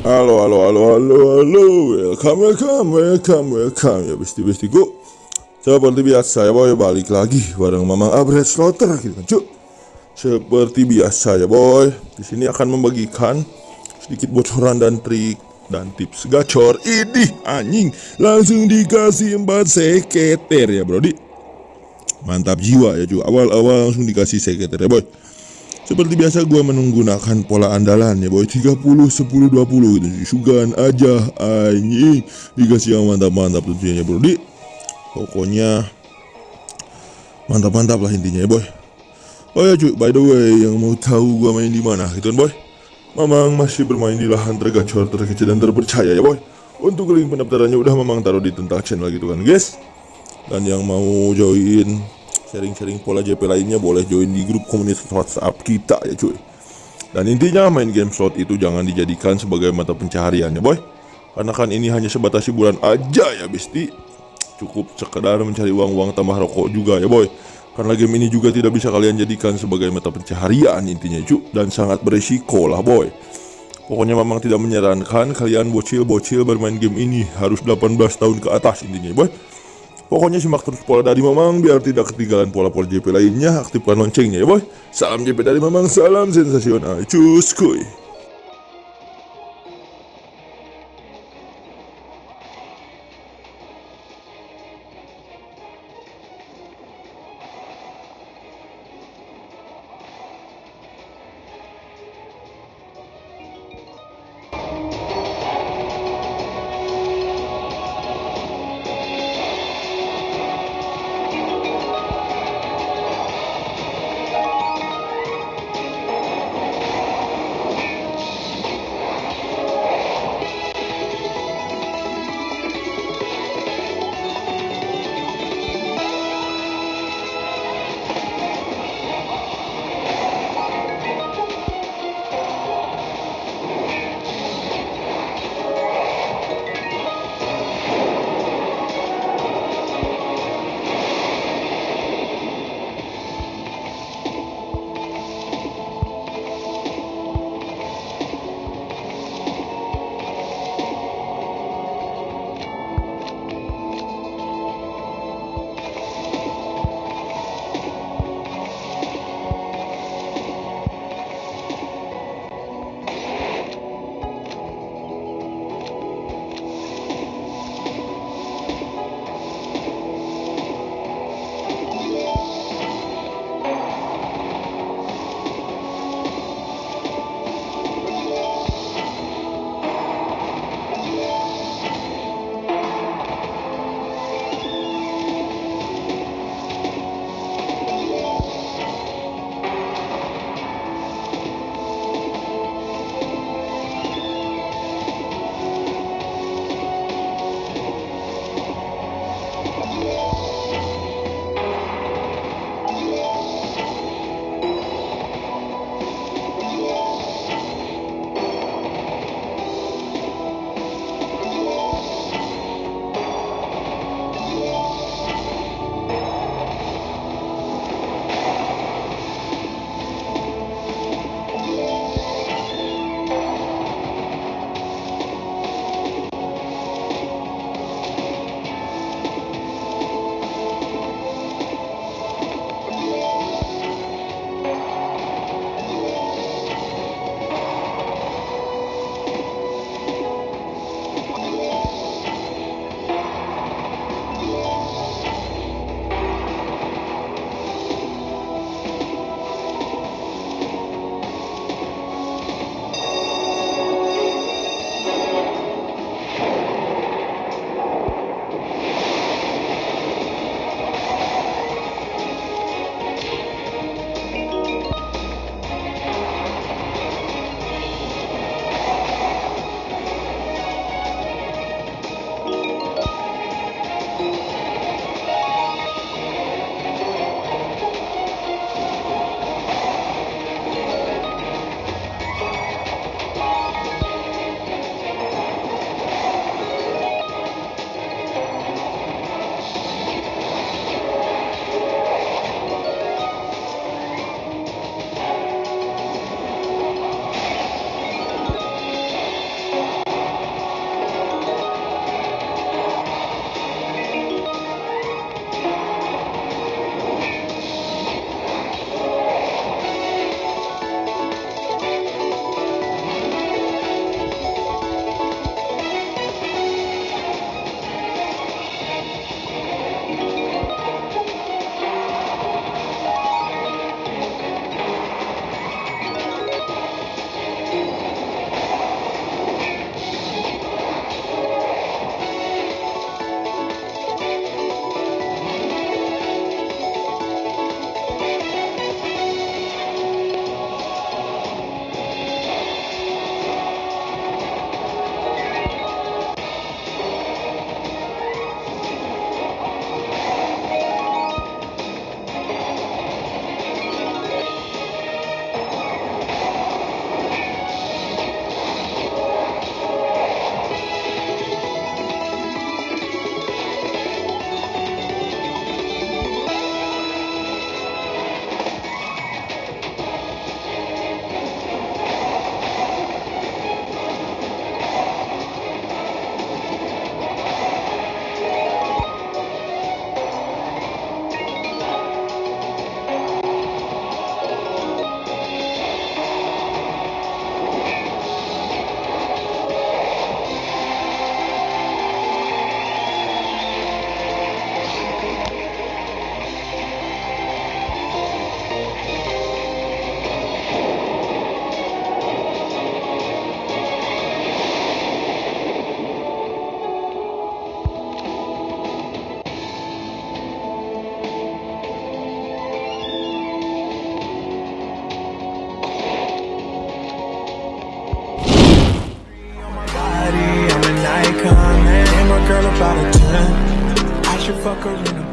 Halo, halo, halo, halo, halo, welcome, welcome, welcome, welcome. Ya besti-bestiku Seperti biasa ya boy, balik lagi bareng Mamang Abred Slaughter. Gitu kan cuk? Seperti biasa ya boy, di sini akan membagikan sedikit bocoran dan trik dan tips gacor Idih anjing, langsung dikasih empat seketer ya brodi Mantap jiwa ya cuy, awal-awal langsung dikasih seketer ya boy seperti biasa gue menggunakan pola andalan ya boy. 30 10 20 gitu. Sugan aja anjing Dikasih yang mantap-mantap tentunya bro. Di Pokoknya Mantap-mantap lah intinya ya boy. Oh ya cuy. By the way yang mau tahu gue main di mana gitu kan boy? Mamang masih bermain di lahan tergacor terkecil dan terpercaya ya boy. Untuk link pendaftarannya udah Mamang taruh di tentang channel gitu kan guys. Dan yang mau join sharing-sharing pola JP lainnya boleh join di grup komunitas WhatsApp kita ya cuy. Dan intinya main game slot itu jangan dijadikan sebagai mata pencaharian ya boy. Karena kan ini hanya sebatas hiburan aja ya besti. Cukup sekedar mencari uang-uang tambah rokok juga ya boy. Karena game ini juga tidak bisa kalian jadikan sebagai mata pencaharian intinya cuy. Dan sangat beresiko lah boy. Pokoknya memang tidak menyarankan kalian bocil-bocil bermain game ini harus 18 tahun ke atas intinya boy. Pokoknya simak terus pola dari Mamang biar tidak ketinggalan pola-pola JP lainnya. Aktifkan loncengnya ya boy. Salam JP dari Mamang, salam sensasional. Cus kuy. About a 10. I should fuck her in Benz.